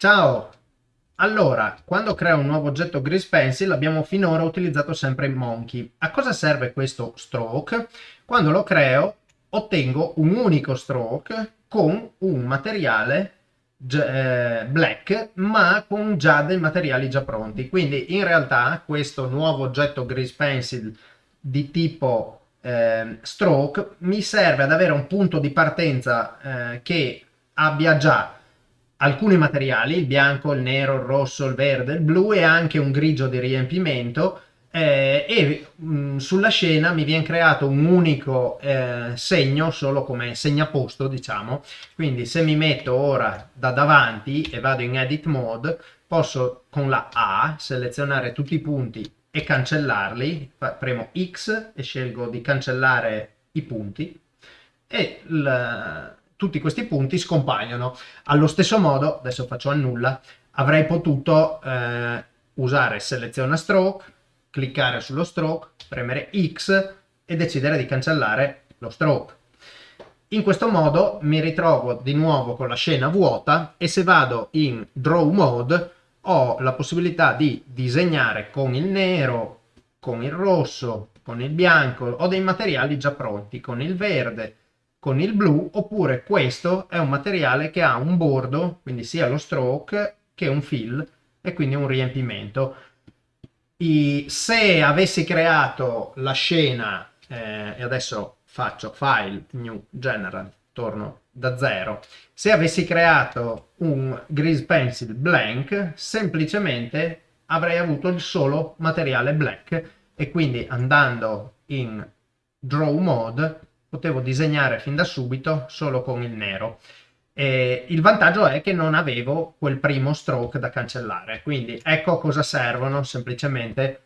Ciao! Allora, quando creo un nuovo oggetto Grease Pencil abbiamo finora utilizzato sempre il Monkey. A cosa serve questo stroke? Quando lo creo ottengo un unico stroke con un materiale eh, black ma con già dei materiali già pronti. Quindi in realtà questo nuovo oggetto Grease Pencil di tipo eh, stroke mi serve ad avere un punto di partenza eh, che abbia già alcuni materiali, il bianco, il nero, il rosso, il verde, il blu e anche un grigio di riempimento eh, e mh, mm, sulla scena mi viene creato un unico eh, segno solo come segnaposto diciamo. Quindi se mi metto ora da davanti e vado in edit mode posso con la A selezionare tutti i punti e cancellarli. Premo X e scelgo di cancellare i punti. E tutti questi punti scompaiono. Allo stesso modo, adesso faccio annulla, avrei potuto eh, usare seleziona stroke, cliccare sullo stroke, premere X e decidere di cancellare lo stroke. In questo modo mi ritrovo di nuovo con la scena vuota e se vado in draw mode ho la possibilità di disegnare con il nero, con il rosso, con il bianco, ho dei materiali già pronti, con il verde, con il blu oppure questo è un materiale che ha un bordo quindi sia lo stroke che un fill e quindi un riempimento. I, se avessi creato la scena eh, e adesso faccio file new general torno da zero. Se avessi creato un grease pencil blank semplicemente avrei avuto il solo materiale black e quindi andando in draw mode potevo disegnare fin da subito solo con il nero. E il vantaggio è che non avevo quel primo stroke da cancellare, quindi ecco cosa servono semplicemente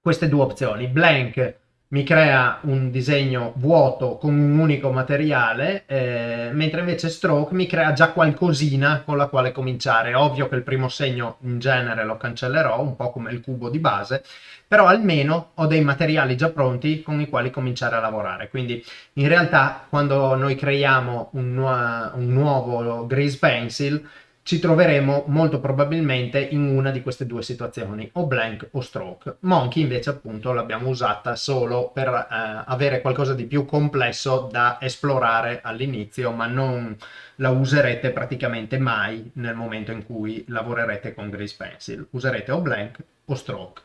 queste due opzioni. Blank mi crea un disegno vuoto con un unico materiale, eh, mentre invece stroke mi crea già qualcosina con la quale cominciare. Ovvio che il primo segno in genere lo cancellerò, un po' come il cubo di base, però almeno ho dei materiali già pronti con i quali cominciare a lavorare. Quindi in realtà quando noi creiamo un, nu un nuovo Grease Pencil ci troveremo molto probabilmente in una di queste due situazioni, o blank o stroke. Monkey invece appunto l'abbiamo usata solo per eh, avere qualcosa di più complesso da esplorare all'inizio, ma non la userete praticamente mai nel momento in cui lavorerete con Grease Pencil. Userete o blank o stroke.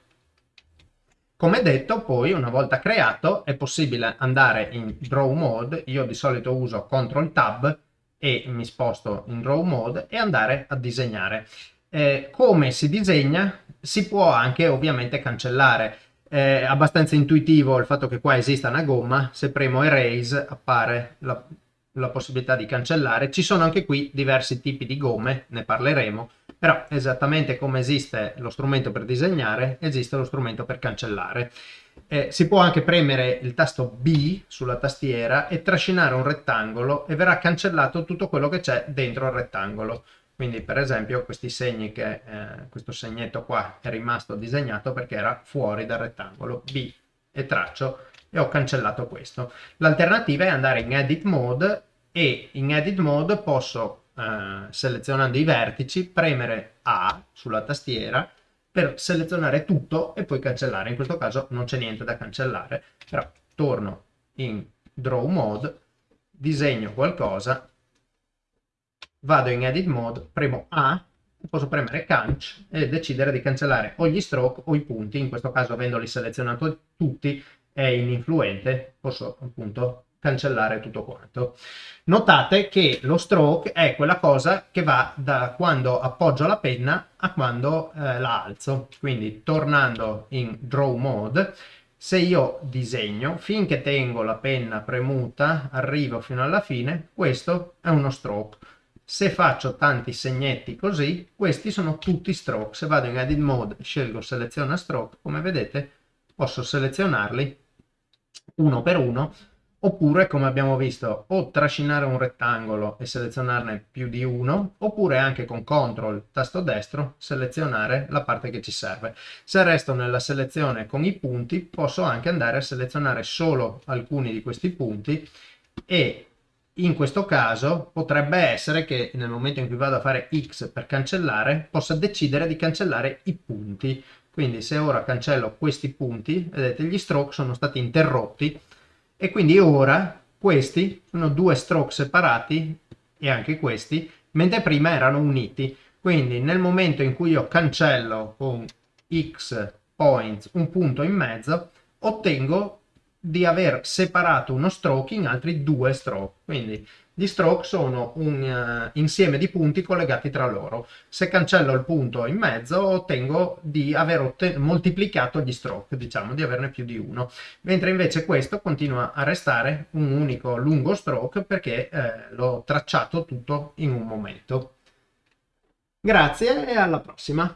Come detto, poi, una volta creato, è possibile andare in Draw Mode, io di solito uso Ctrl Tab e mi sposto in Draw Mode e andare a disegnare. Eh, come si disegna? Si può anche ovviamente cancellare. È abbastanza intuitivo il fatto che qua esista una gomma, se premo Erase appare la, la possibilità di cancellare. Ci sono anche qui diversi tipi di gomme, ne parleremo, però esattamente come esiste lo strumento per disegnare, esiste lo strumento per cancellare. Eh, si può anche premere il tasto B sulla tastiera e trascinare un rettangolo e verrà cancellato tutto quello che c'è dentro il rettangolo. Quindi per esempio questi segni che eh, questo segnetto qua è rimasto disegnato perché era fuori dal rettangolo. B e traccio e ho cancellato questo. L'alternativa è andare in edit mode e in edit mode posso eh, selezionando i vertici premere A sulla tastiera per selezionare tutto e poi cancellare. In questo caso non c'è niente da cancellare, però torno in Draw Mode, disegno qualcosa, vado in Edit Mode, premo A, posso premere Canc e decidere di cancellare o gli stroke o i punti, in questo caso avendoli selezionati tutti è ininfluente, posso appunto cancellare tutto quanto. Notate che lo stroke è quella cosa che va da quando appoggio la penna a quando eh, la alzo. Quindi tornando in draw mode, se io disegno, finché tengo la penna premuta, arrivo fino alla fine, questo è uno stroke. Se faccio tanti segnetti così, questi sono tutti stroke. Se vado in edit mode, scelgo seleziona stroke, come vedete posso selezionarli uno per uno oppure come abbiamo visto o trascinare un rettangolo e selezionarne più di uno oppure anche con CTRL tasto destro selezionare la parte che ci serve se resto nella selezione con i punti posso anche andare a selezionare solo alcuni di questi punti e in questo caso potrebbe essere che nel momento in cui vado a fare X per cancellare, possa decidere di cancellare i punti. Quindi se ora cancello questi punti, vedete gli stroke sono stati interrotti e quindi ora questi sono due stroke separati e anche questi, mentre prima erano uniti. Quindi nel momento in cui io cancello con X points un punto in mezzo, ottengo di aver separato uno stroke in altri due stroke. Quindi gli stroke sono un uh, insieme di punti collegati tra loro. Se cancello il punto in mezzo ottengo di aver moltiplicato gli stroke, diciamo di averne più di uno. Mentre invece questo continua a restare un unico lungo stroke perché eh, l'ho tracciato tutto in un momento. Grazie e alla prossima!